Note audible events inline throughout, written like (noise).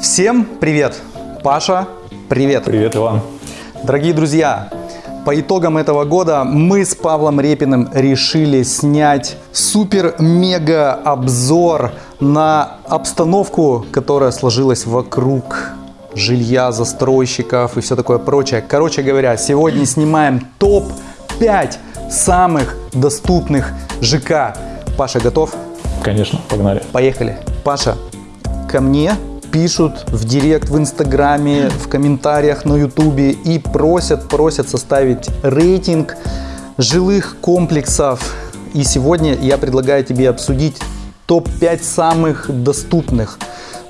Всем привет! Паша, привет! Привет, Иван. Дорогие друзья, по итогам этого года мы с Павлом Репиным решили снять супер-мега обзор на обстановку, которая сложилась вокруг жилья, застройщиков и все такое прочее. Короче говоря, сегодня снимаем топ-5 самых доступных ЖК. Паша, готов? Конечно, погнали. Поехали. Паша, ко мне пишут в директ в инстаграме, в комментариях на ютубе и просят, просят составить рейтинг жилых комплексов. И сегодня я предлагаю тебе обсудить топ-5 самых доступных.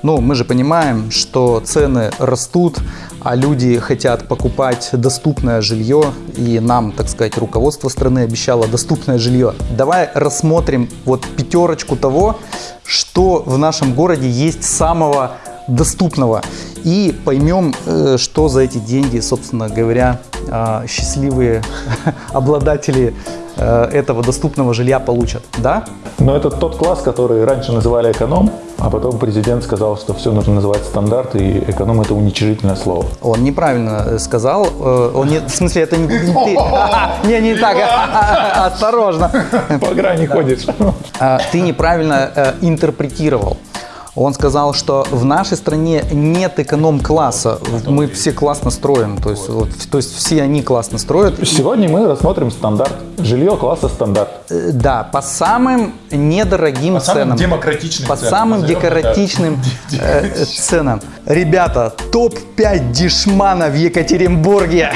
Ну, мы же понимаем, что цены растут, а люди хотят покупать доступное жилье, и нам, так сказать, руководство страны обещало доступное жилье. Давай рассмотрим вот пятерочку того, что в нашем городе есть самого доступного. И поймем, э, что за эти деньги, собственно говоря, а, счастливые (laughs) обладатели э, этого доступного жилья получат. Да? Но это тот класс, который раньше называли эконом, а потом президент сказал, что все нужно называть стандарт, и эконом это уничижительное слово. Он неправильно э, сказал. Он не, в смысле, это не, не ты. (laughs) Не, не так. Осторожно. По грани ходишь. А, ты неправильно интерпретировал. Он сказал, что в нашей стране нет эконом-класса. Мы все классно строим. То есть, вот, то есть все они классно строят. Сегодня мы рассмотрим стандарт. Жилье класса стандарт. Э, Да, по самым недорогим По самым ценам. демократичным По ценам, самым это. демократичным э, ценам. Ребята, топ-5 дешмана в Екатеринбурге.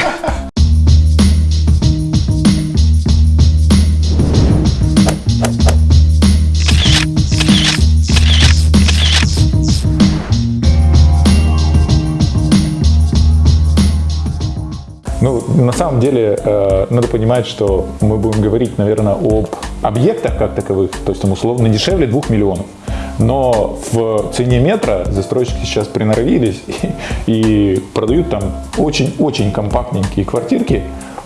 Ну, на самом деле, э, надо понимать, что мы будем говорить, наверное, об объектах как таковых, то есть там условно дешевле 2 миллионов. Но в цене метра застройщики сейчас приноровились и, (laughs) и продают там очень-очень компактненькие квартирки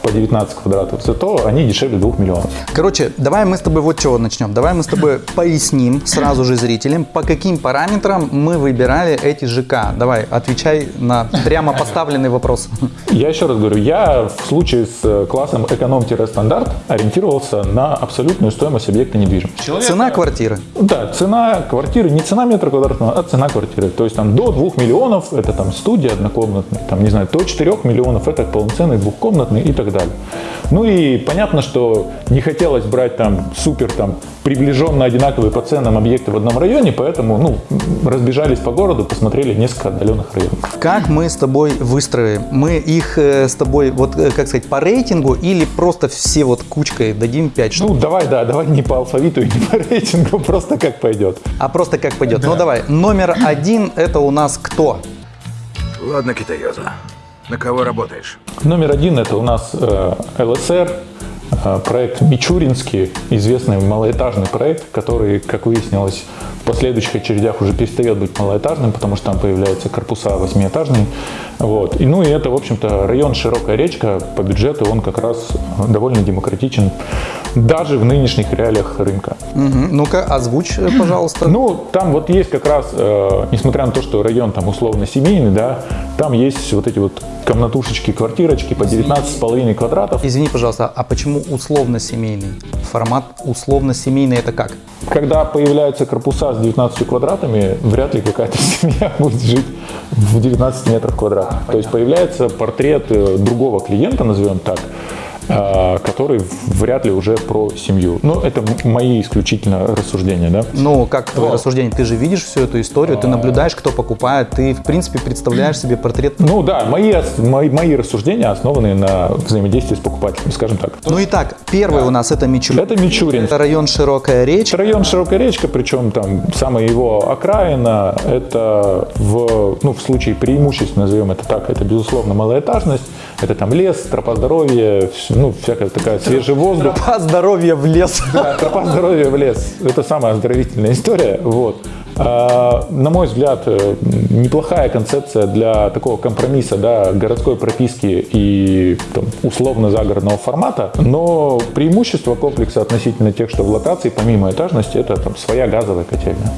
по 19 квадратов, зато они дешевле 2 миллионов. Короче, давай мы с тобой вот чего начнем. Давай мы с тобой поясним сразу же зрителям, по каким параметрам мы выбирали эти ЖК. Давай, отвечай на прямо поставленный вопрос. Я еще раз говорю, я в случае с э, классом эконом-стандарт ориентировался на абсолютную стоимость объекта недвижимости. Человек, Цена квартиры. Да, цена квартиры, не цена метра квадратного, а цена квартиры. То есть там до 2 миллионов это там студия однокомнатная, там не знаю, до 4 миллионов это полноценный двухкомнатный и так далее. Ну и понятно, что не хотелось брать там супер там приближенно одинаковые по ценам объекты в одном районе, поэтому ну, разбежались по городу, посмотрели несколько отдаленных районов. Как мы с тобой выстроим? Мы их э, с тобой, вот э, как сказать, по рейтингу или просто все вот кучкой дадим 5 штук? Ну давай, да, давай не по алфавиту и не по рейтингу, (laughs) просто как пойдет. А просто как пойдет? Ну давай, номер один это у нас кто? Ладно, Китайоза. На кого работаешь? Номер один это у нас э, ЛСР, э, проект Мичуринский, известный малоэтажный проект, который, как выяснилось, в последующих очередях уже перестает быть малоэтажным, потому что там появляются корпуса восьмиэтажные. Вот. И, ну и это, в общем-то, район Широкая речка, по бюджету он как раз довольно демократичен, даже в нынешних реалиях рынка. Мгм. Ну-ка, озвучь, э, пожалуйста. Ну, там вот есть как раз, э, несмотря на то, что район там условно семейный, да, там есть вот эти вот комнатушечки, квартирочки по 19,5 квадратов. Извини, пожалуйста, а почему условно-семейный? Формат условно-семейный это как? Когда появляются корпуса с 19 квадратами, вряд ли какая-то (laughs) семья будет жить в 19 метрах квадратных. То есть появляется портрет э, другого клиента, назовем так, который вряд ли уже про семью. Ну, это мои исключительно рассуждения, да. Ну, как твое рассуждение? Ты же видишь всю эту историю, ты наблюдаешь, кто покупает, ты, в принципе, представляешь себе портрет. Ну да, мои, мои, мои рассуждения основаны на взаимодействии с покупателем, скажем так. Ну и так, первый у нас это Мичурин. Это Мичурин. Это район Широкая речь. Район Широкая речка, причем там самая его окраина, это в, ну, в случае преимуществ, назовем это так, это безусловно малоэтажность, это там лес, тропа здоровья, ну, всякая такая свежий воздух. По здоровье в лес. Да, тропа здоровья в лес. Это самая оздоровительная история. Вот. А, На мой взгляд, э, неплохая концепция для такого компромисса да, городской прописки и там, условно загородного формата, но преимущество комплекса относительно тех, что в локации, помимо этажности, это там, своя газовая котельная.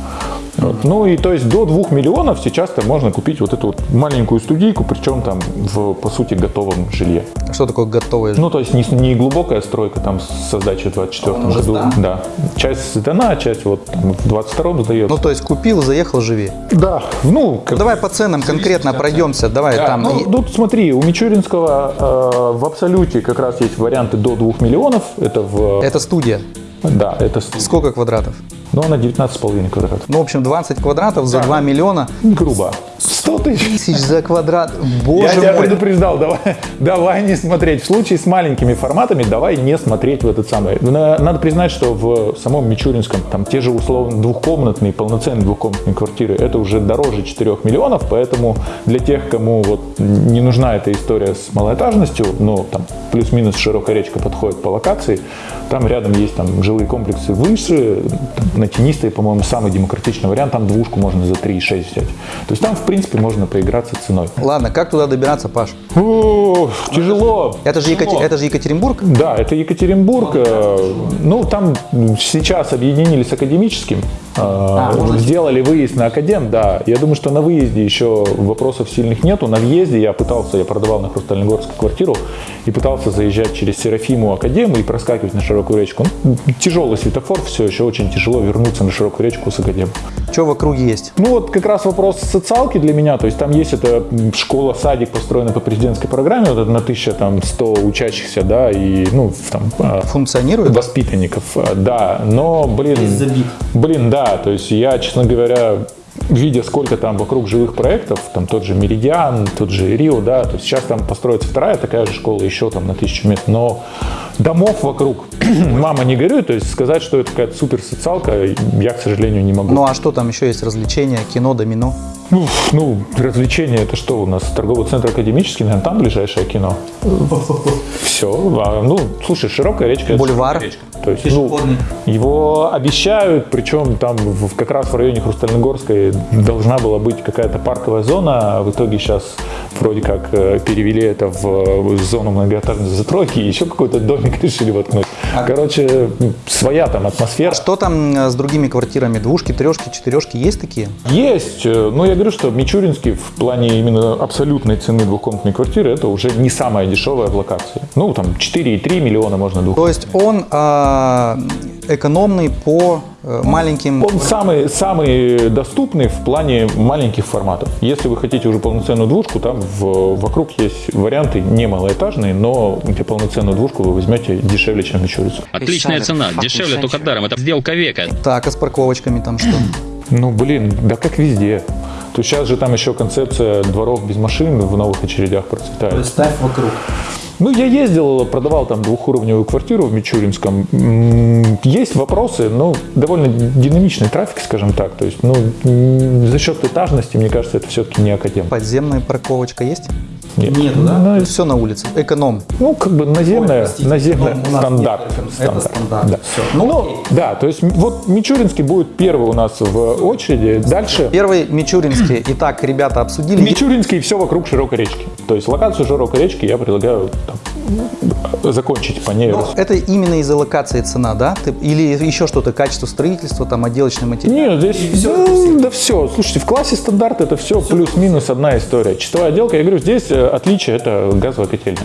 Вот. Ну и то есть до 2 миллионов сейчас там можно купить вот эту вот маленькую студийку, причем там в, по сути, готовом жилье. Что такое готовое жилье? Ну, то есть не, не глубокая стройка там с сдачей в 24 Он уже году. сдан? Да. Часть сдана, часть вот там в 22 сдается. Ну, то есть купил, заехал, живи. да. Ну, как Давай по ценам конкретно пройдемся. Давай Да, там. ну, тут смотри, у Мичуринского э, в абсолюте как раз есть варианты до 2 миллионов. Это в... Это студия. Да, это... с- Сколько квадратов? Ну, она 19,5 квадратов. Ну, в общем, 20 квадратов за 2 миллиона. Грубо. 100 тысяч. Тысяч за квадрат. Я Боже тебя мой. предупреждал, давай, (laughs) давай не смотреть. В случае с маленькими форматами давай не смотреть в этот самый. На- Надо признать, что в самом Мичуринском там те же условно двухкомнатные, полноценные двухкомнатные квартиры, это уже дороже 4 миллионов, поэтому для тех, кому вот не нужна эта история с малоэтажностью, но там плюс-минус широкая речка подходит по локации, там рядом есть там жилые комплексы выше, там, на Тенистой, по-моему, самый демократичный вариант, там двушку можно за 3,6 взять. То есть там, в принципе, можно поиграться ценой. Ладно, как туда добираться, Паш? О, тяжело. Это же. Екатер- это же Екатеринбург? Да, это Екатеринбург. э, Ну, там сейчас объединили с академическим. э, Сделали выезд на академ, да. Я думаю, что на выезде еще вопросов сильных нету. На въезде я пытался, я продавал на Хрустальногорской квартиру и пытался заезжать через Серафиму Академ и проскакивать на широкую речку. Ну, тяжелый светофор, все еще очень тяжело вернуться на широкую речку с Академ. Что в округе есть? Ну вот как раз вопрос социалки для меня, то есть там есть эта школа, садик, построенный по президентской программе, вот это на 1100 учащихся, да, и, ну, там, а, Функционирует? воспитанников, а, да, но, блин, блин, да, то есть я, честно говоря, видя, сколько там вокруг живых проектов, там тот же Меридиан, тот же Рио, да, то есть сейчас там построится вторая такая же школа еще там на тысячу мест, но домов вокруг, (clears throat) мама не горюет, то есть сказать, что это какая-то супер социалка, я, к сожалению, не могу. Ну а что там еще есть? Развлечения, кино, домино? Ну, ну, развлечения это что у нас? Торговый центр академический, наверное, там ближайшее кино. Все. ну, слушай, широкая речка. это Бульвар? речка. То есть, ну, его обещают, причем там в- как раз в районе Хрустальногорской должна была быть какая-то парковая зона, а в итоге сейчас вроде как э, перевели это в зону многоэтажной застройки, и еще какой-то домик (laughs) решили воткнуть. Короче, своя там атмосфера. Что там э, с другими квартирами? Двушки, трешки, четырешки есть такие? Есть, э, но я говорю, что Мичуринский в плане именно абсолютной цены двухкомнатной квартиры это уже не самая дешевая в локации. Ну, там 4,3 миллиона можно двух. То есть он а, экономный по э, маленьким... Он самый, самый доступный в плане маленьких форматов. Если вы хотите уже полноценную двушку, там в- вокруг есть варианты не малоэтажные, но где полноценную двушку вы возьмете дешевле, чем Мичурицу. Отличная цена, дешевле только даром. Это сделка века. Так, а с парковочками там что? Ну, блин, да как везде. То сейчас же там еще концепция дворов без машин в новых очередях процветает. ставь вокруг. Ну, я ездил, продавал там двухуровневую квартиру в Мичуринском. Есть вопросы, но довольно динамичный трафик, скажем так. То есть, ну, за счет этажности, мне кажется, это все-таки не академ. Подземная парковочка есть? Нет. Нету, да? Ну, Все на улице. Эконом. Ну, как бы наземная, наземная ну, у нас стандарт. нет, это стандарт, Да. всё. Ну, да, то есть вот Мичуринский будет первый у нас в очереди. Дальше Первый Мичуринский. (clears throat) Итак, ребята обсудили. Мичуринский и все вокруг широкой речки. То есть локацию широкой речки я предлагаю там, закончить по ней. Ну, это именно из-за локации цена, да? Ты- или еще что-то, качество строительства, там, отделочный материал? Нет, здесь ну, да все. Слушайте, в классе стандарт это все плюс-минус одна история. Чистовая отделка, я говорю, здесь э, отличие это газовая котельня.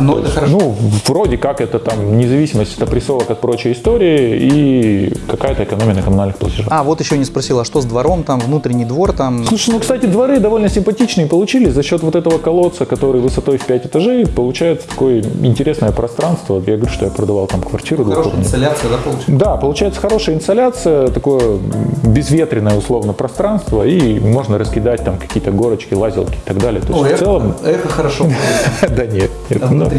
Ну, это хорошо. Ну, вроде как это там независимость от опрессовок от прочей истории и какая-то экономия на коммунальных платежах. А, вот еще не спросил, а что с двором там, внутренний двор там? Слушай, ну, кстати, дворы довольно симпатичные получились за счет вот этого колодца, который высотой в 5 этажей. Получается такое интересное пространство. Я говорю, что я продавал там квартиру двухкомнатную. инсоляция, да, получается? Да, получается хорошая инсоляция, такое безветренное условно пространство, и можно раскидать там какие-то горочки, лазилки и так далее. То есть в целом... это хорошо. (laughs) Да нет, нет, А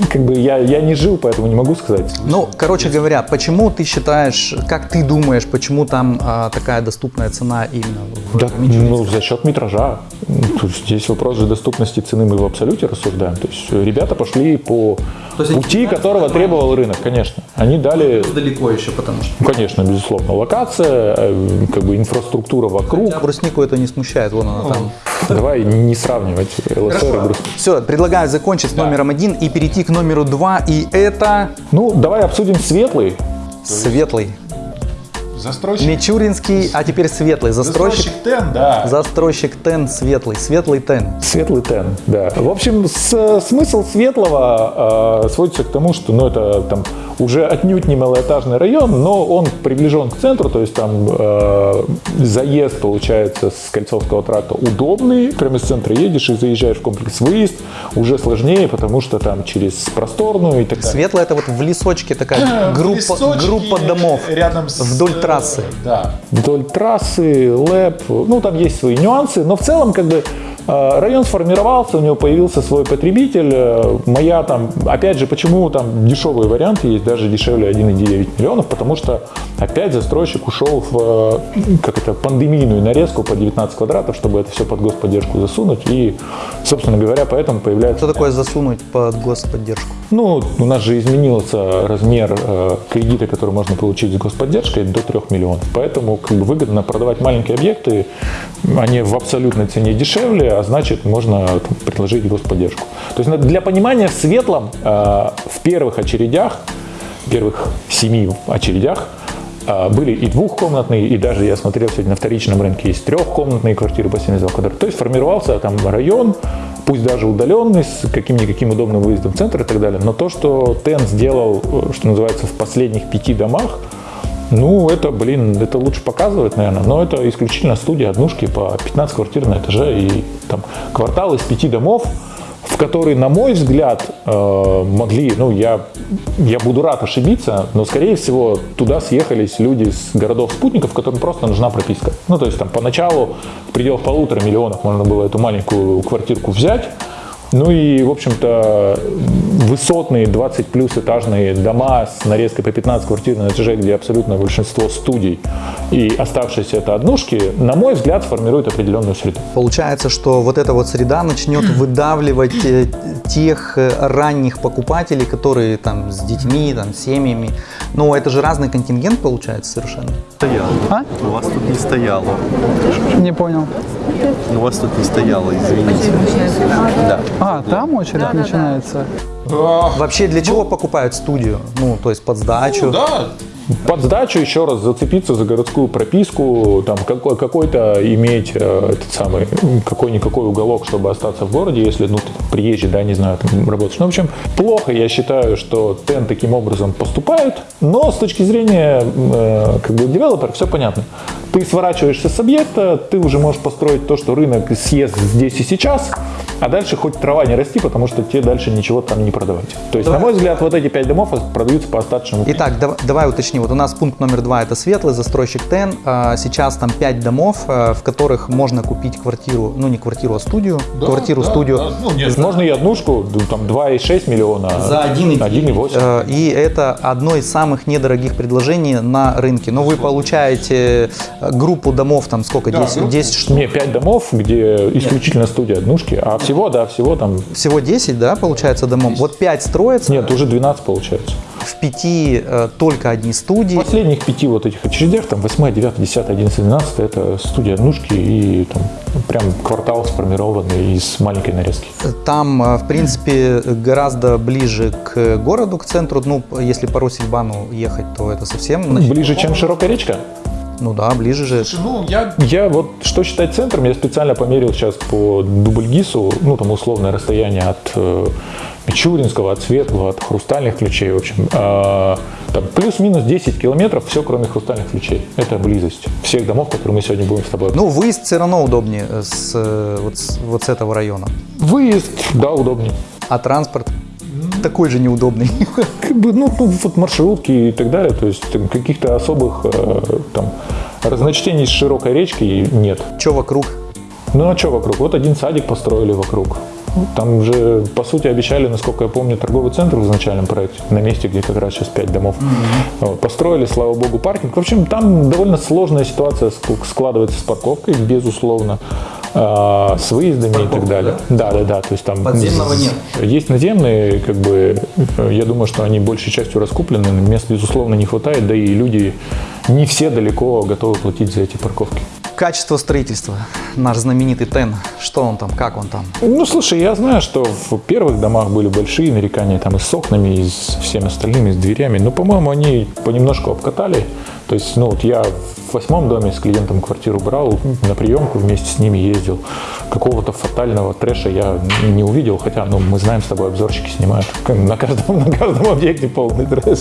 ну, как бы я, я не жил, поэтому не могу сказать. Ну, короче говоря, почему ты считаешь, как ты думаешь, почему там а, такая доступная цена именно Да, ну, за счет метража. Ну, то есть Здесь вопрос же доступности цены мы в абсолюте рассуждаем. То есть ребята пошли по есть пути, которого требовал рынок, конечно. Они дали, далеко еще, потому что. ну, конечно, безусловно, локация, э, как бы инфраструктура вокруг. Бруснику это не смущает, вон она там. Давай не сравнивать ЛСР и Брус. Все, предлагаю закончить с номером один и перейти к номеру два, и это Ну, давай обсудим светлый. светлый. застройщик. Мичуринский, а теперь светлый. Застройщик, Тен, да. застройщик Тен светлый. Светлый Тен. Светлый тен, да. В общем, с- смысл светлого э, сводится к тому, что ну, это там уже отнюдь не малоэтажный район, но он приближен к центру, то есть там э, заезд получается с Кольцовского тракта удобный, прямо из центра едешь и заезжаешь в комплекс выезд, уже сложнее, потому что там через просторную и так далее. Светлый это вот в лесочке такая (clears throat) группа, Лесочки группа домов рядом с, вдоль трассы. Да, вдоль трассы, ЛЭП, ну там есть свои нюансы, но в целом как бы район сформировался, у него появился свой потребитель. Э, Моя там, опять же, почему там дешевые варианты есть, даже дешевле 1,9 миллионов, потому что опять застройщик ушел в э, как это, пандемийную нарезку по 19 квадратов, чтобы это все под господдержку засунуть. И, собственно говоря, поэтому появляется Что такое засунуть под господдержку? ну, у нас же изменился размер э, кредита, который можно получить с господдержкой, до 3 миллионов. Поэтому как бы, выгодно продавать маленькие объекты, они в абсолютной цене дешевле, а значит, можно там, предложить господдержку. То есть для понимания, в светлом э, в первых очередях, первых семи очередях, а, были и двухкомнатные, и даже я смотрел сегодня на вторичном рынке есть трехкомнатные квартиры по 72 квадрата. То есть формировался там район, пусть даже удаленный, с каким-никаким удобным выездом в центр и так далее. Но то, что ТЭН сделал, э, что называется, в последних пяти домах, ну, это, блин, это лучше показывать, наверное, но это исключительно студия, однушки по 15 квартир на этаже и там квартал из пяти домов, в которые, на мой взгляд, э, могли, ну, я, я буду рад ошибиться, но, скорее всего, туда съехались люди с городов-спутников, которым просто нужна прописка. Ну, то есть, там, поначалу в пределах полутора миллионов можно было эту маленькую квартирку взять, ну и, в общем-то, высотные 20 плюс этажные дома с нарезкой по 15 квартир на этаже, где абсолютное большинство студий и оставшиеся это однушки, на мой взгляд, формируют определенную среду. Получается, что вот эта вот среда начнет (clears throat) выдавливать э, тех э, ранних покупателей, которые там с детьми, там, с семьями. Но это же разный контингент получается совершенно. стояло. А? У вас тут не стояло. Не понял. У вас тут не стояло, извините. Да. А, там очередь начинается. Вообще для чего покупают студию? Ну, то есть под сдачу. Да. Под сдачу еще раз зацепиться за городскую прописку, там какой, какой-то иметь э, этот самый какой-никакой уголок, чтобы остаться в городе, если ну ты приезжий, да, не знаю, там работаешь. Ну, в общем, плохо я считаю, что ТЭН таким образом поступает, но с точки зрения э, как бы девелопера все понятно. Ты сворачиваешься с объекта, ты уже можешь построить то, что рынок съест здесь и сейчас, а дальше хоть трава не расти, потому что тебе дальше ничего там не продавать. То есть, на мой взгляд, вот эти пять домов продаются по остаточному Итак, дав- давай уточни. Вот у нас пункт номер два это светлый, застройщик ТЭН. А, Сейчас там 5 домов, а, в которых можно купить квартиру, ну не квартиру, а студию. квартиру, студию. Ну, нет, можно и однушку, д- там 2,6 миллиона. За 1,9. 1,8. Э, И это одно из самых недорогих предложений на рынке. Но вы получаете группу домов, там сколько, 10, 10 штук? Не, 5 домов, где исключительно студия однушки, а всего, да, всего там, Всего 10, да, получается, домов. Вот 5 строится, нет, уже 12 получается. в 5 только одни В студии. последних пяти вот этих очередях, там 8, 9, 10, 11, 12, это студия однушки и там прям квартал сформированный из маленькой нарезки. Там, э, в принципе, гораздо ближе к городу, к центру. Ну, если по Росельбану ехать, то это совсем... значит, Ближе, чем широкая речка? Ну да, ближе же. Ну, я... я вот, что считать центром, я специально померил сейчас по Дубльгису, ну, там условное расстояние от э, Мичуринского, от Светлого, от Хрустальных ключей, в общем. А, там плюс-минус 10 километров, все кроме Хрустальных ключей. Это близость всех домов, которые мы сегодня будем с тобой. Ну, выезд все равно удобнее э, с, э, вот, с, вот с этого района. выезд, да, удобнее. А транспорт такой же неудобный. (laughs) Как бы, ну, ну, вот маршрутки и так далее, то есть каких-то особых э, там разночтений с широкой речкой нет. Че вокруг? Ну а что вокруг? Вот один садик построили вокруг. Там же, по сути, обещали, насколько я помню, торговый центр в изначальном проекте, на месте, где как раз сейчас 5 домов. Вот, Построили, слава богу, паркинг. В общем, там довольно сложная ситуация ск- складывается с парковкой, безусловно, а, с выездами и так далее. Да, да, да. То есть там Подземного нет. Есть наземные, как бы, я думаю, что они большей частью раскуплены, мест, безусловно, не хватает, да и люди не все далеко готовы платить за эти парковки. Качество строительства. Наш знаменитый ТЭН. Что он там, как он там? Ну, слушай, я знаю, что в первых домах были большие нарекания там и с окнами, и с всеми остальными, с дверями. Но, по-моему, они понемножку обкатали. То есть, ну, вот я в восьмом доме с клиентом квартиру брал, на приемку вместе с ними ездил. Какого-то фатального трэша я не увидел, хотя, ну, мы знаем с тобой, обзорщики снимают (laughs) на каждом, на каждом объекте полный трэш.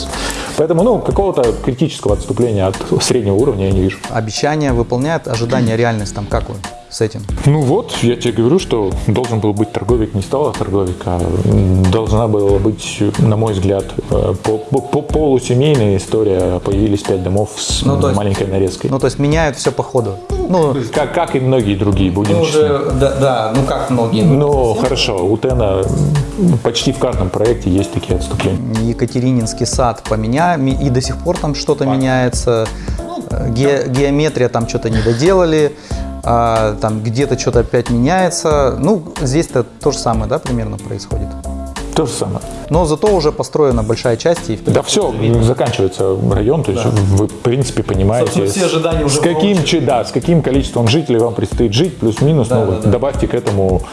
Поэтому, ну, какого-то критического отступления от среднего уровня я не вижу. Обещания выполняют, ожидания, реальность там как с этим? Ну вот, я тебе говорю, что должен был быть торговик, не стало торговика. Должна была быть, на мой взгляд, э, по- по- по- полусемейная история. Появились пять домов с Ну, есть- маленькой нарезкой. Ну, то есть меняют все по ходу. Ну, как, как и многие другие, будем ну, честны. уже, да, да, ну как многие. Ну, хорошо, у Тена почти в каждом проекте есть такие отступления. Екатерининский сад поменяли, и до сих пор там что-то меняется. Э, ге- геометрия там что-то не доделали, а, там где-то что-то опять меняется. Ну, здесь-то то же самое, да, примерно происходит. То же самое. Но зато уже построена большая часть и Да все, заканчивается район, то есть вы, в принципе, понимаете, Собственно, все ожидания с уже каким, получены. чи- да, с каким количеством жителей вам предстоит жить, плюс-минус, ну, вот добавьте к этому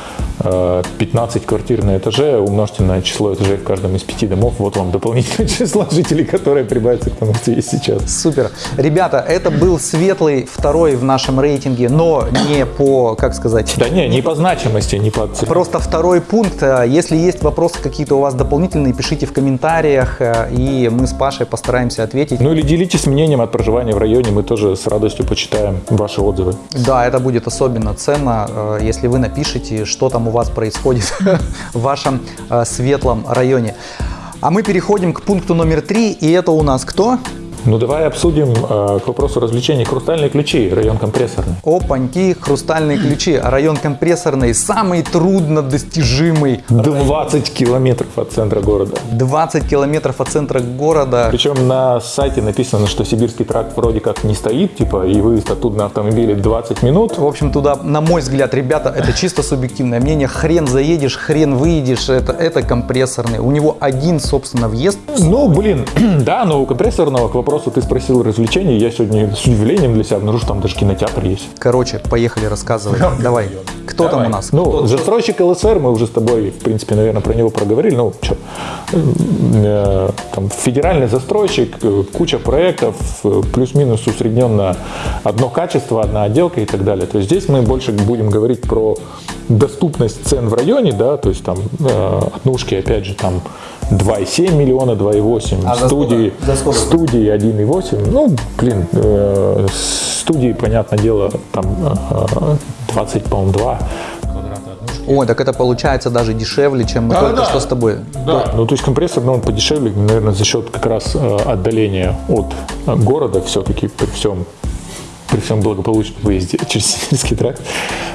15 квартир на этаже, умножьте на число этажей в каждом из пяти домов, вот вам дополнительное (laughs) число жителей, которое прибавится к тому, что есть сейчас. Супер. Ребята, это был светлый второй в нашем рейтинге, но не по, как сказать, Да не, не по значимости, не по. Просто второй пункт. Если есть вопросы какие-то у вас дополнительные, пишите в комментариях, э, и мы с Пашей постараемся ответить. Ну или делитесь мнением от проживания в районе, мы тоже с радостью почитаем ваши отзывы. Да, это будет особенно ценно, э, если вы напишите, что там у вас происходит (laughs) в вашем э, светлом районе. А мы переходим к пункту номер три, и это у нас кто? Ну давай обсудим э, к вопросу развлечений хрустальные ключи, район компрессорный. Опаньки, хрустальные ключи. Район компрессорный, самый трудно достижимый. 20 километров от центра города. 20 километров от центра города. Причем на сайте написано, что сибирский тракт вроде как не стоит, типа, и выезд оттуда на автомобиле 20 минут. В общем, туда, на мой взгляд, ребята, это чисто субъективное мнение. Хрен заедешь, хрен выедешь. Это, это компрессорный. У него один, собственно, въезд. Ну, блин, (clears throat) да, но у компрессорного к вопросу ты спросил развлечений. Я сегодня с удивлением для себя обнаружил, что там даже кинотеатр есть. Короче, поехали рассказывай. Давай. Кто там у нас? Ну, застройщик ЛСР, мы уже с тобой, в принципе, наверное, про него проговорили. Ну, что, там федеральный застройщик, э, куча проектов, э, плюс-минус усредненно одно качество, одна отделка и так далее. То есть здесь мы больше будем говорить про доступность цен в районе, да, то есть там э, однушки, опять же, там 2,7 миллиона, 2,8, А за студии, сколько? За сколько? студии 1,8, ну, блин, э, студии, понятное дело, там э, 20, по-моему, 2 Ой, так это получается даже дешевле, чем мы только что с тобой. Да, ну то есть компрессор, ну, он подешевле, наверное, за счет как раз э, отдаления от э, города все-таки при всем при всем благополучном выезде (laughs) через Сибирский тракт.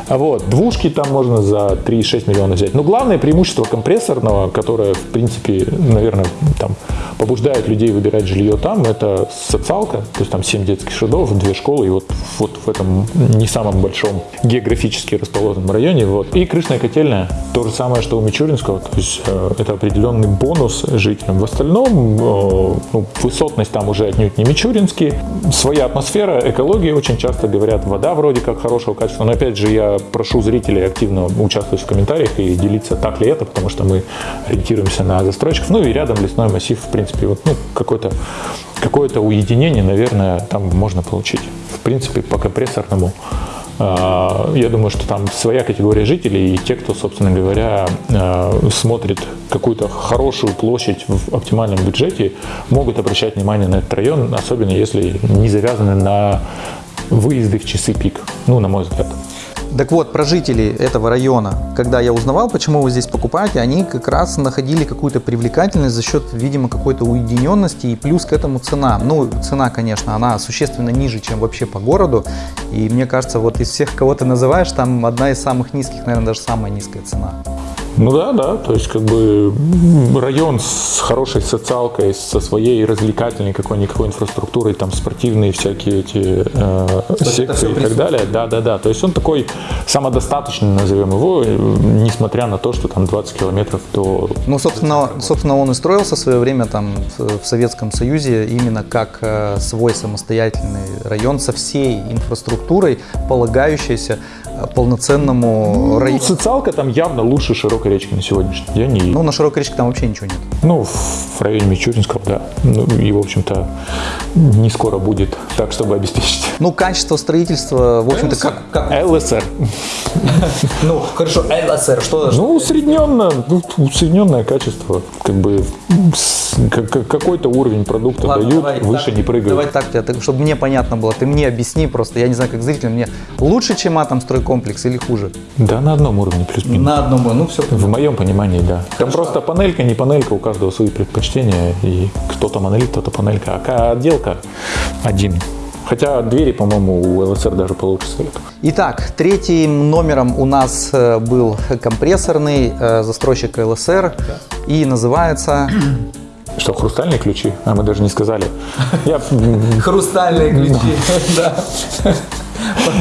А вот, двушки там можно за 3,6 миллиона взять. Но главное преимущество компрессорного, которое, в принципе, наверное, там, побуждает людей выбирать жилье там, это социалка, то есть там 7 детских шагов, две школы, и вот, вот в этом не самом большом географически расположенном районе. Вот. И крышная котельная, то же самое, что у Мичуринского, то есть э, это определенный бонус жителям. В остальном э, ну, высотность там уже отнюдь не Мичуринский, своя атмосфера, экология, очень часто говорят, вода вроде как хорошего качества, но опять же я прошу зрителей активно участвовать в комментариях и делиться, так ли это, потому что мы ориентируемся на застройщиков, ну и рядом лесной массив, в принципе, вот, ну, какое-то какое-то уединение, наверное, там можно получить. В принципе, по компрессорному а, я думаю, что там своя категория жителей и те, кто, собственно говоря, а, смотрит какую-то хорошую площадь в оптимальном бюджете, могут обращать внимание на этот район, особенно если не завязаны на выезды в часы пик, ну, на мой взгляд. Так вот, про жителей этого района, когда я узнавал, почему вы здесь покупаете, они как раз находили какую-то привлекательность за счет, видимо, какой-то уединенности и плюс к этому цена. Ну, цена, конечно, она существенно ниже, чем вообще по городу. И мне кажется, вот из всех, кого ты называешь, там одна из самых низких, наверное, даже самая низкая цена. Ну да, да, то есть как бы район с хорошей социалкой, со своей развлекательной какой-никакой инфраструктурой, там спортивные всякие эти э, секции и так далее. Да, да, да. То есть он такой самодостаточный, назовем его, э, несмотря на то, что там 20 километров до... Ну, собственно, собственно, он и строился в свое время там в Советском Союзе именно как э, свой самостоятельный район со всей инфраструктурой, полагающейся полноценному району. Социалка там явно лучше широкой речки на сегодняшний день. И, Ну, на широкой речке там вообще ничего нет. ну, в районе Мичуринского, да. Ну, и, в общем-то, не скоро будет так, чтобы обеспечить. Ну, качество строительства, в общем-то, как... как- ЛСР. Ну, хорошо, ЛСР, что... Ну, усредненно, ну, усредненное качество. Как бы какой-то уровень продукта Ладно, дают, давай выше так, не прыгают. Давай так, чтобы мне понятно было. Ты мне объясни просто, я не знаю, как зритель, мне лучше, чем атом стройкомплекс или хуже? Да, на одном уровне плюс-минус. На одном, ну все. В моем понимании, да. Там просто панелька, не панелька, у каждого свои предпочтения. И кто-то монолит, кто-то панелька. А отделка один. Хотя двери, по-моему, у ЛСР даже получше стоят. Итак, третьим номером у нас э, был компрессорный э, застройщик ЛСР и называется (clears throat) Что, хрустальные ключи? А мы даже не сказали. (laughs) Я «Хрустальные (laughs) ключи». (laughs) Да.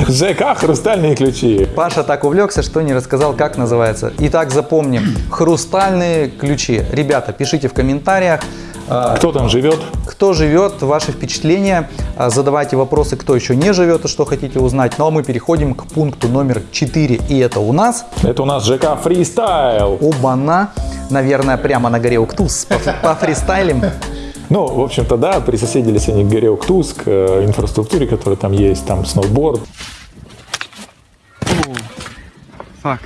ЖК хрустальные ключи. Паша так увлекся, что не рассказал, как называется. Итак, запомним. Хрустальные ключи. Ребята, пишите в комментариях, Кто там живет? Кто живет, ваши впечатления. А, Задавайте вопросы, кто еще не живет и что хотите узнать. Ну а мы переходим к пункту номер 4. И это у нас Это у нас ЖК фристайл. Оба-на. Наверное, прямо на горе Уктус. По, по фристайлим. Ну, в общем-то, да, присоседились они к горе Уктус, к э, инфраструктуре, которая там есть, там сноуборд.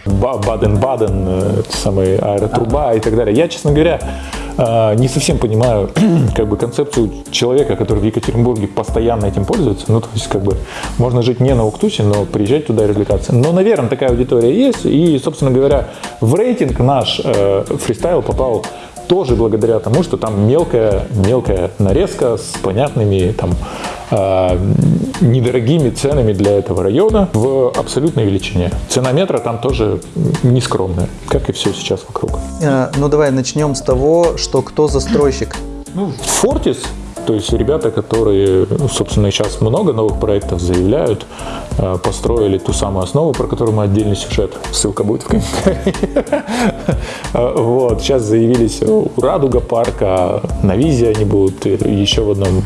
Ба- Баден-Баден, э, самый аэротруба и так далее. Я, честно говоря, не совсем понимаю (clears throat) как бы концепцию человека, который в Екатеринбурге постоянно этим пользуется. Ну, то есть, как бы, можно жить не на Уктусе, но приезжать туда и развлекаться. Но, наверное, такая аудитория есть. И, собственно говоря, в рейтинг наш э, фристайл попал тоже благодаря тому, что там мелкая, мелкая нарезка с понятными там э, недорогими ценами для этого района в абсолютной величине. Цена метра там тоже не скромная, как и все сейчас вокруг. Э, Ну давай начнем с того, что кто застройщик. Фортис, то есть ребята, которые, ну, собственно, сейчас много новых проектов заявляют, э, построили ту самую основу, про которую мы отдельный сюжет, ссылка будет в комментарии. Э, (laughs) Вот, сейчас заявились у Радуга парка, на Визе они будут еще в одном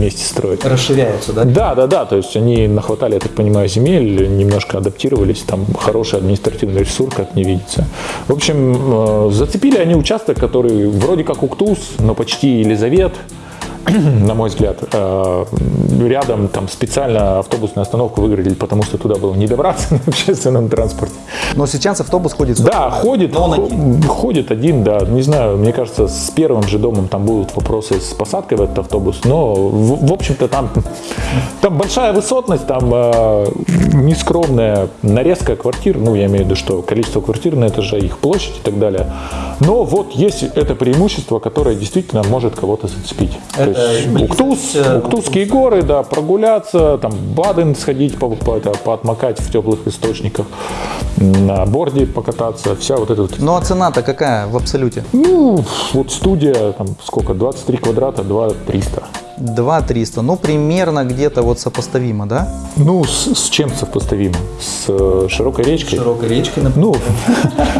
месте строить. Расширяются, да? Да, да, да, то есть они нахватали, я так понимаю, земель, немножко адаптировались, там хороший административный ресурс, как не видится. В общем, э, зацепили они участок, который вроде как Уктус, но почти Елизавет, на мой взгляд, э, рядом там специально автобусную остановку выградили, потому что туда было не добраться (laughs) на общественном транспорте. Но сейчас автобус ходит. Да, ходит, Но он один. хо- ходит один, да, не знаю, мне кажется, с первым же домом там будут вопросы с посадкой в этот автобус, но, в, в общем-то, там, там большая высотность, там э, нескромная нарезка квартир, ну, я имею в виду, что количество квартир на этаже, их площадь и так далее, но вот есть это преимущество, которое действительно может кого-то зацепить. То есть близость, Уктус, э, Уктусские горы, да, прогуляться, там Баден сходить, по, по- это, поотмокать в теплых источниках, на борде покататься, вся вот эта вот Ну а цена-то какая в абсолюте? ну, вот студия, там, сколько, 23 квадрата, 2 300. 2 300. Ну, примерно где-то вот сопоставимо, да? Ну, с, с чем сопоставимо? С э, широкой речкой? Широкой речки, Ну,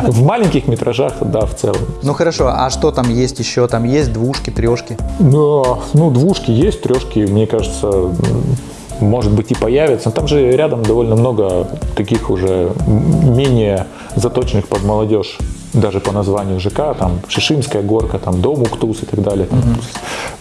в маленьких метражах, да, в целом. Ну хорошо, а что там есть еще? Там есть двушки, трешки. Но, ну, двушки есть, трешки, мне кажется, может быть и появятся. Там же рядом довольно много таких уже менее заточенных под молодежь даже по названию ЖК, там Шишимская горка, там Дом Уктус и так далее, там,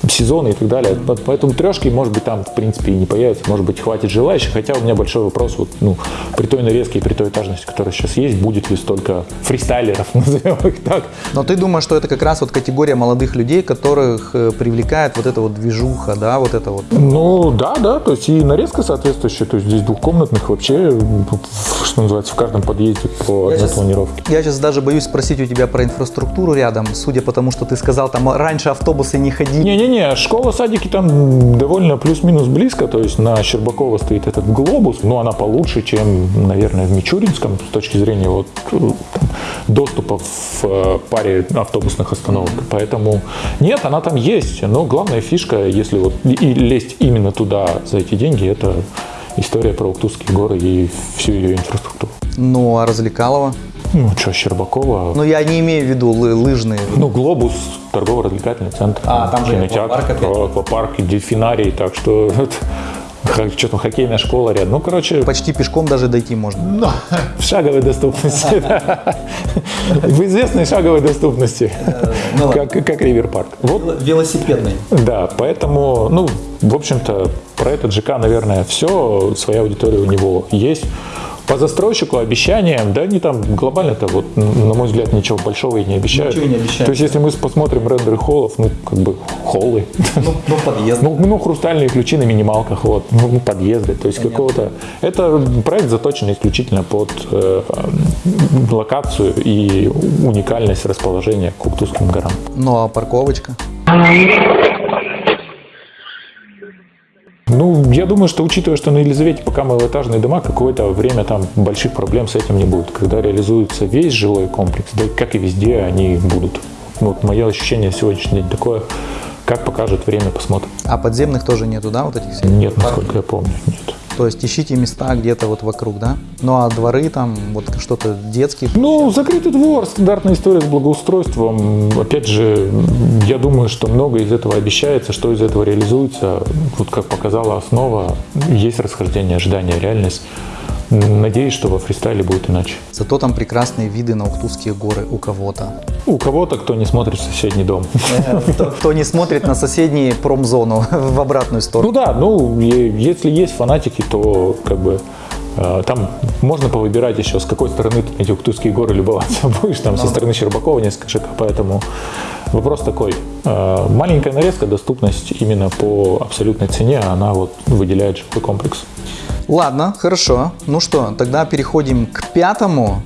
сезоны и так далее. По- Поэтому трешки, может быть, там в принципе и не появится, может быть, хватит желающих. Хотя у меня большой вопрос, вот, ну, при той нарезке и при той этажности, которая сейчас есть, будет ли столько фристайлеров, (laughs) назовем их так, Но ты думаешь, что это как раз вот категория молодых людей, которых э, привлекает вот эта вот движуха, да, вот это вот. Ну да, да, то есть и нарезка соответствующая, то есть здесь двухкомнатных вообще, что называется, в каждом подъезде по Я одной щас- планировке. Я сейчас даже боюсь спросить у тебя про инфраструктуру рядом, судя по тому, что ты сказал, там раньше автобусы не ходили. Не-не-не, школа, садики там довольно плюс-минус близко, то есть на Щербакова стоит этот глобус, но она получше, чем, наверное, в Мичуринском с точки зрения вот э, там, доступа в э, паре автобусных остановок. Поэтому нет, она там есть, но главная фишка, если вот и лезть именно туда за эти деньги, это история про Уктусские горы и всю ее инфраструктуру. Ну, а развлекалово? Ну, что, Щербакова, Ну, я не имею в виду лы- лыжные. ну, глобус, торгово-развлекательный центр, А, там же кинотеатр, аквапарк аквапарк, дельфинарий, так что (laughs) это Что-то хоккейная школа рядом. Ну, короче, Почти пешком даже дойти можно. в (laughs) шаговой доступности. (laughs) В известной шаговой доступности, ну как Ривер-парк. Велосипедный. Да, поэтому, ну, в общем-то, про этот ЖК, наверное, все, своя аудитория у него есть. По застройщику обещаниям, да, они там глобально-то, вот, на мой взгляд, ничего большого и не обещают. Ничего не обещают. То есть, если мы посмотрим рендеры холлов, ну, как бы, холлы. Ну, ну, подъезд. Ну, ну, хрустальные ключи на минималках, вот, ну, ну, подъезды, то есть какого-то... Это проект заточен исключительно под э, локацию и уникальность расположения к Уктусским горам. Ну, а парковочка? Ну, я думаю, что учитывая, что на Елизавете пока малоэтажные дома, какое-то время там больших проблем с этим не будет. Когда реализуется весь жилой комплекс, да и как и везде, они будут. Вот мое ощущение сегодняшний день такое, как покажет время, посмотрим. А подземных тоже нету, да, вот этих? Нет, насколько я помню, нет. То есть ищите места где-то вот вокруг, да? Ну, а дворы там, вот что-то детских? Ну, закрытый двор, стандартная история с благоустройством. Опять же, я думаю, что много из этого обещается, что из этого реализуется. Вот как показала основа, есть расхождение ожидания, реальность. Надеюсь, что во фристайле будет иначе. Зато там прекрасные виды на Уктусские горы у кого-то. У кого-то, кто не смотрит в соседний дом. Кто, кто не смотрит на соседнюю промзону (laughs) в обратную Ну сторону. да, ну, если есть фанатики, то как бы э, там можно повыбирать еще, с какой стороны ты эти Уктусские горы любоваться (laughs) будешь, там со стороны Щербакова несколько ЖК, поэтому вопрос такой. Э, Маленькая нарезка, доступность именно по абсолютной цене, она вот выделяет жилой комплекс. Ладно, хорошо. Ну что, тогда переходим к пятому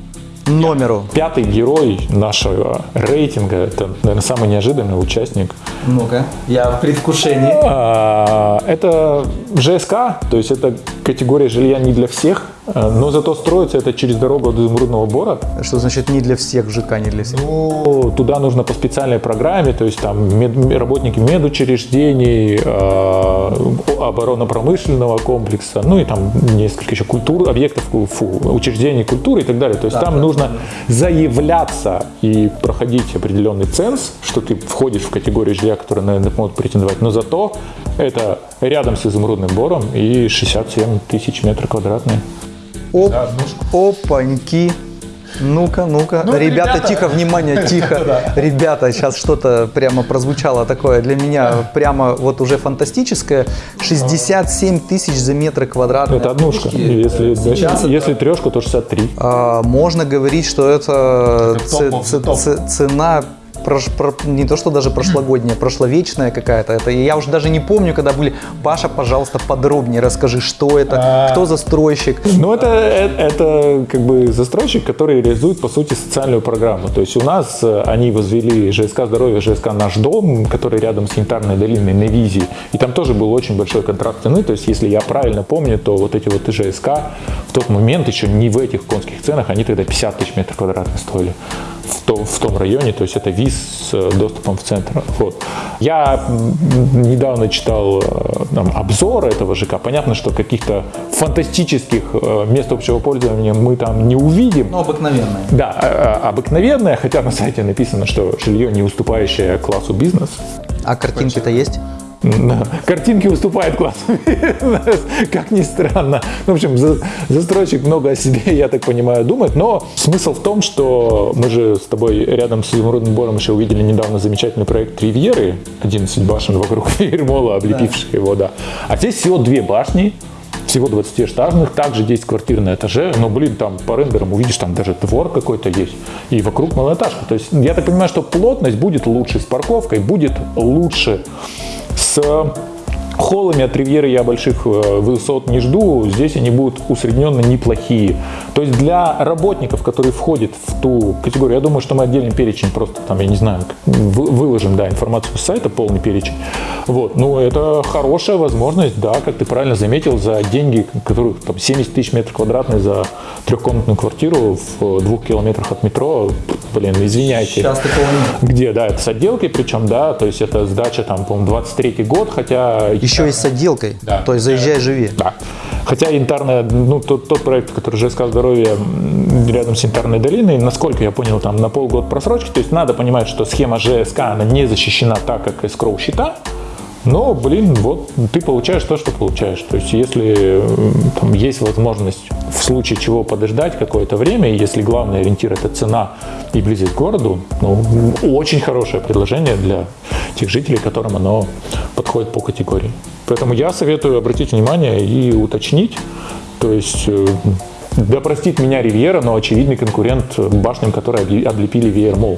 номеру. Пятый герой нашего рейтинга, это, наверное, самый неожиданный участник Ну-ка, я в предвкушении. А, Это ЖСК, то есть это категория жилья не для всех, но зато строится это через дорогу от Изумрудного Бора. Что значит не для всех ЖК, не для всех? Ну, Туда нужно по специальной программе, то есть там мед- работники медучреждений, а, оборонно-промышленного комплекса, ну и там несколько еще культур, объектов, фу, учреждений культуры и так далее. То есть там нужно заявляться и проходить определенный ценз, что ты входишь в категорию жилья, которая на это могут претендовать, но зато это рядом с Изумрудным Бором и 67 тысяч метров квадратные. Оп, опаньки. Ну-ка, ну-ка. ребята, тихо, внимание, тихо. (laughs) Ребята, сейчас что-то прямо прозвучало такое для меня прямо вот уже фантастическое. 67 тысяч за метр квадратный. Это однушка. Если, Сейчас если трешка, то 63. А, можно говорить, что это, Это ц- ц- ц- цена прош- про- не то что даже прошлогодняя, прошловечная какая-то. Это я уже даже не помню, когда были. Паша, пожалуйста, подробнее расскажи, что это, А. кто застройщик. Ну, это, э- это как бы застройщик, который реализует, по сути, социальную программу. То есть у нас э, они возвели ЖСК «Здоровье», ЖСК «Наш дом», который рядом с Янтарной долиной на визе. И там тоже был очень большой контракт цены. То есть, если я правильно помню, то вот эти вот ЖСК тот момент еще не в этих конских ценах, они тогда 50 тысяч метров квадратных стоили в том, в том районе, то есть это виз с э, доступом в центр. Вот. Я недавно читал э, там, обзор этого ЖК. Понятно, что каких-то фантастических э, мест общего пользования мы там не увидим. Ну, обыкновенная. Да, э, э, обыкновенное, хотя на сайте написано, что жилье не уступающее классу бизнес. А картинки-то есть? Да. Картинки уступают классу (laughs) как ни странно. В общем, за- застройщик много о себе, я так понимаю, думает. Но смысл в том, что мы же с тобой рядом с Изумрудным Бором еще увидели недавно замечательный проект Ривьеры, 11 башен вокруг (laughs) Ермола, облепивших его, да. А здесь всего две башни, всего 20-этажных, также 10 квартир на этаже, но, блин, там по рендерам увидишь, там даже двор какой-то есть, и вокруг малоэтажка. То есть я так понимаю, что плотность будет лучше с парковкой, будет лучше с холлами от Ривьеры я больших э, высот не жду, здесь они будут усредненно неплохие. То есть для работников, которые входят в ту категорию, я думаю, что мы отдельный перечень просто там, я не знаю, вы- выложим, да, информацию с сайта, полный перечень. Вот, ну это хорошая возможность, да, как ты правильно заметил, за деньги, которые там 70 тысяч метров квадратных за трехкомнатную квартиру в двух километрах от метро, блин, извиняйте. Сейчас такого нет. Где, да, это с отделкой причем, да, то есть это сдача там, по-моему, 23 год, хотя... Еще и с отделкой. Да. То есть заезжай, живи. Да. Хотя янтарная, ну, тот, тот проект, который ЖСК здоровье рядом с янтарной долиной, насколько я понял, там на полгода просрочки, то есть надо понимать, что схема ЖСК, она не защищена так, как escrow счета, Но, блин, вот ты получаешь то, что получаешь. То есть, если там, есть возможность в случае чего подождать какое-то время, если главный ориентир это цена и близость к городу, ну, очень хорошее предложение для тех жителей, которым оно подходит по категории. Поэтому я советую обратить внимание и уточнить. То есть э, да простит меня Ривьера, но очевидный конкурент башням, которые облепили Веер Мол.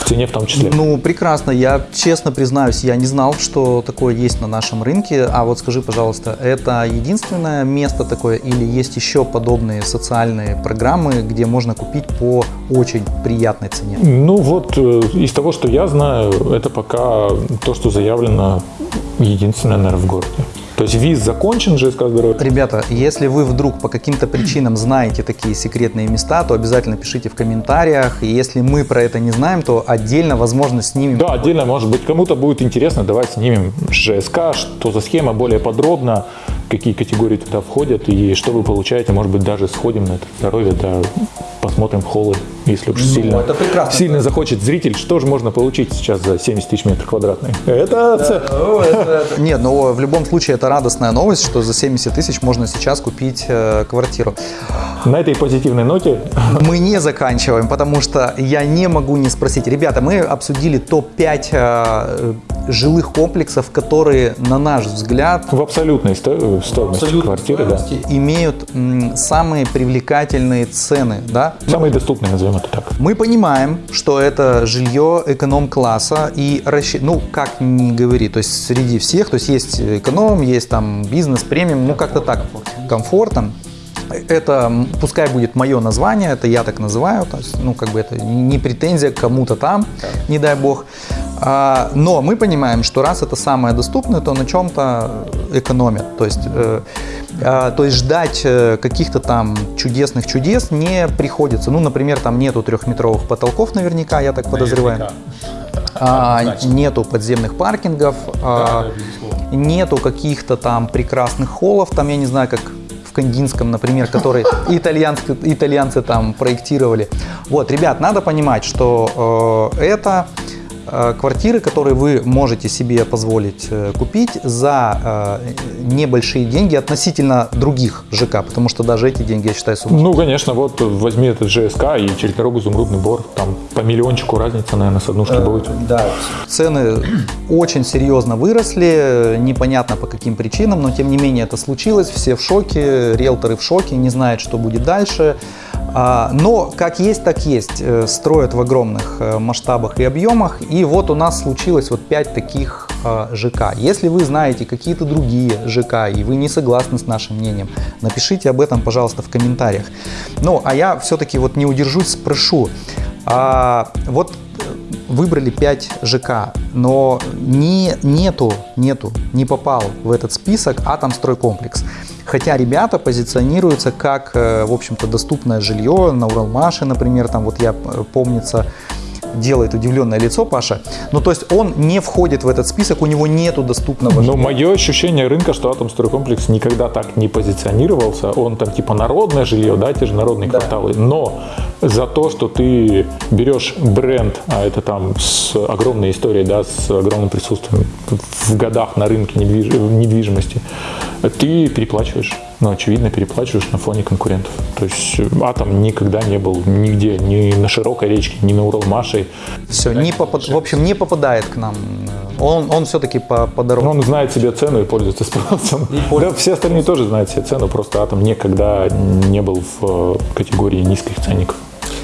В цене в том числе. Ну, прекрасно. Я честно признаюсь, я не знал, что такое есть на нашем рынке. А вот скажи, пожалуйста, это единственное место такое или есть еще подобные социальные программы, где можно купить по очень приятной цене? Ну вот, э, из того, что я знаю, это пока то, что заявлено единственное, наверное, в городе. То есть виз закончен, ЖСК здоровья. Ребята, если вы вдруг по каким-то причинам знаете такие секретные места, то обязательно пишите в комментариях. И если мы про это не знаем, то отдельно, возможно, снимем. Да, отдельно, может быть, кому-то будет интересно, давай снимем ЖСК, что за схема более подробно, какие категории туда входят и что вы получаете, может быть, даже сходим на это здоровье, да, посмотрим холлы, если уж сильно, Ну, это прекрасно. сильно захочет зритель, что же можно получить сейчас за 70 тысяч метров квадратных. Это ц- Нет, но в любом случае это радостная новость, что за 70 тысяч можно сейчас купить э, квартиру. на этой позитивной ноте (laughs) Мы не (laughs) заканчиваем, потому что я не могу не спросить. Ребята, мы обсудили топ-5 э, жилых комплексов, которые, на наш взгляд, в абсолютной сто- стоимости квартиры, да. имеют самые привлекательные цены, да? Самые доступные, назовем это так. Мы понимаем, что это жилье эконом-класса и расщ- ну как ни говори, то есть среди всех, то есть есть эконом, есть там бизнес, премиум, ну как-то так, комфортом. Это пускай будет мое название, это я так называю, то есть, ну как бы это не претензия к кому-то там, не дай бог. А, но мы понимаем, что раз это самое доступное, то на чем-то экономят. То есть, э, а, то есть ждать э, каких-то там чудесных чудес не приходится. Ну, например, там нету трехметровых потолков наверняка, я так подозреваю. А, (laughs) нету подземных паркингов, а, нету каких-то там прекрасных холлов, там я не знаю, как в Кандинском, например, который (laughs) итальянцы, итальянцы там проектировали. Вот, ребят, надо понимать, что э, это квартиры, которые вы можете себе позволить э, купить за э, небольшие деньги относительно других ЖК, потому что даже эти деньги, я считаю, сумасшедшие. Ну, конечно, вот возьми этот ЖСК и через дорогу Изумрудный Бор, там по миллиончику разница, наверное, с однушки будет. Да, цены очень серьезно выросли, непонятно по каким причинам, но тем не менее это случилось, все в шоке, риэлторы в шоке, не знают, что будет дальше. А, Но как есть, так есть, Э, строят в огромных э, масштабах и объемах, и вот у нас случилось вот 5 таких э, ЖК. Если вы знаете какие-то другие ЖК, и вы не согласны с нашим мнением, напишите об этом, пожалуйста, в комментариях. Ну, а я все-таки вот не удержусь, спрошу. А, вот выбрали 5 ЖК, но не, нету, нету, не попал в этот список Атомстройкомплекс. Хотя ребята позиционируются как, э, в общем-то, доступное жилье на Уралмаше, например, там вот я, э, помнится, делает удивленное лицо Паша. Ну, то есть он не входит в этот список, у него нету доступного Но жилья. мое ощущение рынка, что Атомстройкомплекс никогда так не позиционировался. Он там типа народное жилье, да, те же народные кварталы. Но за то, что ты берешь бренд, а это там с огромной историей, да, с огромным присутствием в годах на рынке недвиж- недвижимости, ты переплачиваешь. Ну, очевидно, переплачиваешь на фоне конкурентов. То есть э, Атом никогда не был нигде, ни на широкой речке, ни на Уралмаше. Все, не попад- в общем, не попадает к нам. Он, он все-таки по, по дороге. Но он знает себе цену и пользуется спросом. Да, все остальные тоже знают себе цену, просто Атом никогда не был в э, категории низких ценников.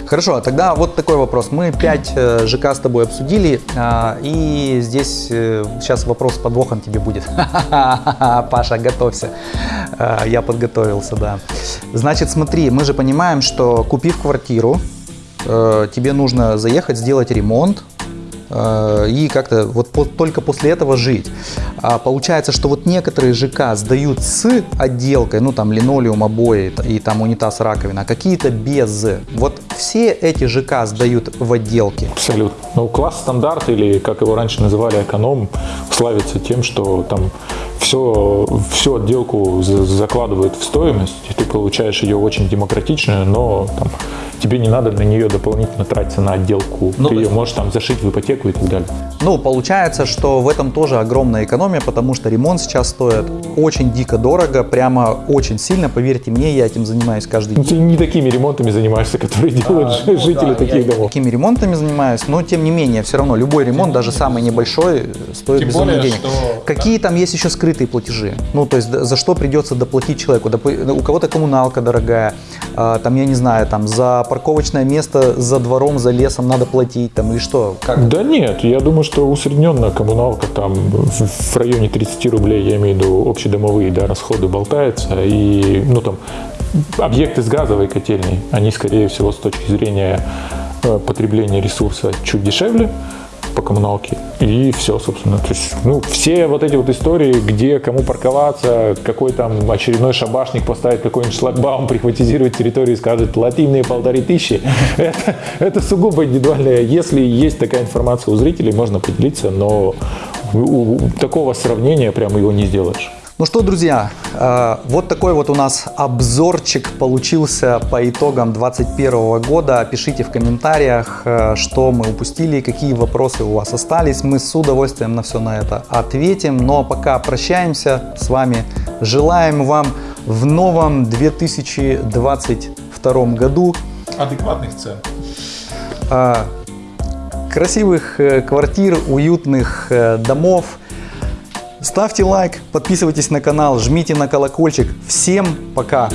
Хорошо, а тогда вот такой вопрос. Мы 5 ЖК с тобой обсудили, а, и здесь э, сейчас вопрос с подвохом тебе будет. (laughs) Паша, готовься. А, Я подготовился, да. Значит, смотри, мы же понимаем, что купив квартиру, э, тебе нужно заехать, сделать ремонт, э, и как-то вот по- только после этого жить. А получается, что вот некоторые ЖК сдают с отделкой, ну там линолеум, обои и там унитаз, раковина, а какие-то без. Вот все эти ЖК сдают в отделке. Абсолютно. Ну, класс стандарт, или как его раньше называли эконом, славится тем, что там все, всю отделку за- закладывают в стоимость, и ты получаешь ее очень демократичную, но там, тебе не надо на нее дополнительно тратиться на отделку. Ну, ты ее есть- можешь там зашить в ипотеку и так далее. Ну, получается, что в этом тоже огромная экономия. потому что ремонт сейчас стоит очень дико дорого, прямо очень сильно. Поверьте мне, я этим занимаюсь каждый Ну, день. ты не такими ремонтами занимаешься, которые делают жи- жители таких домов. Такими ремонтами занимаюсь, но тем не менее, все равно любой ремонт, даже самый небольшой, стоит Тем безумно более, денег. что- Какие там есть еще скрытые платежи? Ну, то есть за что придется доплатить человеку? У кого-то коммуналка дорогая, а, там, я не знаю, там за парковочное место за двором, за лесом надо платить, там, или что? Как? Да нет, я думаю, что усредненная коммуналка там в, в районе 30 рублей, я имею в виду общедомовые да, расходы болтаются. И ну там объекты с газовой котельной, они скорее всего с точки зрения э, потребления ресурса чуть дешевле по коммуналке. И все, собственно. То есть, ну, все вот эти вот истории, где кому парковаться, какой там очередной шабашник поставит какой-нибудь шлагбаум, прихватизировать территорию и скажет плати мне полторы тысячи, (laughs) это, это сугубо индивидуальное. Если есть такая информация у зрителей, можно поделиться, но у- у- такого сравнения прямо его не сделаешь. Ну что, друзья, э, вот такой вот у нас обзорчик получился по итогам 2021 года. Пишите в комментариях, э, что мы упустили, какие вопросы у вас остались. Мы с удовольствием на все на это ответим. Но пока прощаемся с вами. Желаем вам в новом 2022 году Адекватных цен. э, красивых квартир, уютных домов. Ставьте лайк, подписывайтесь на канал, жмите на колокольчик. Всем пока!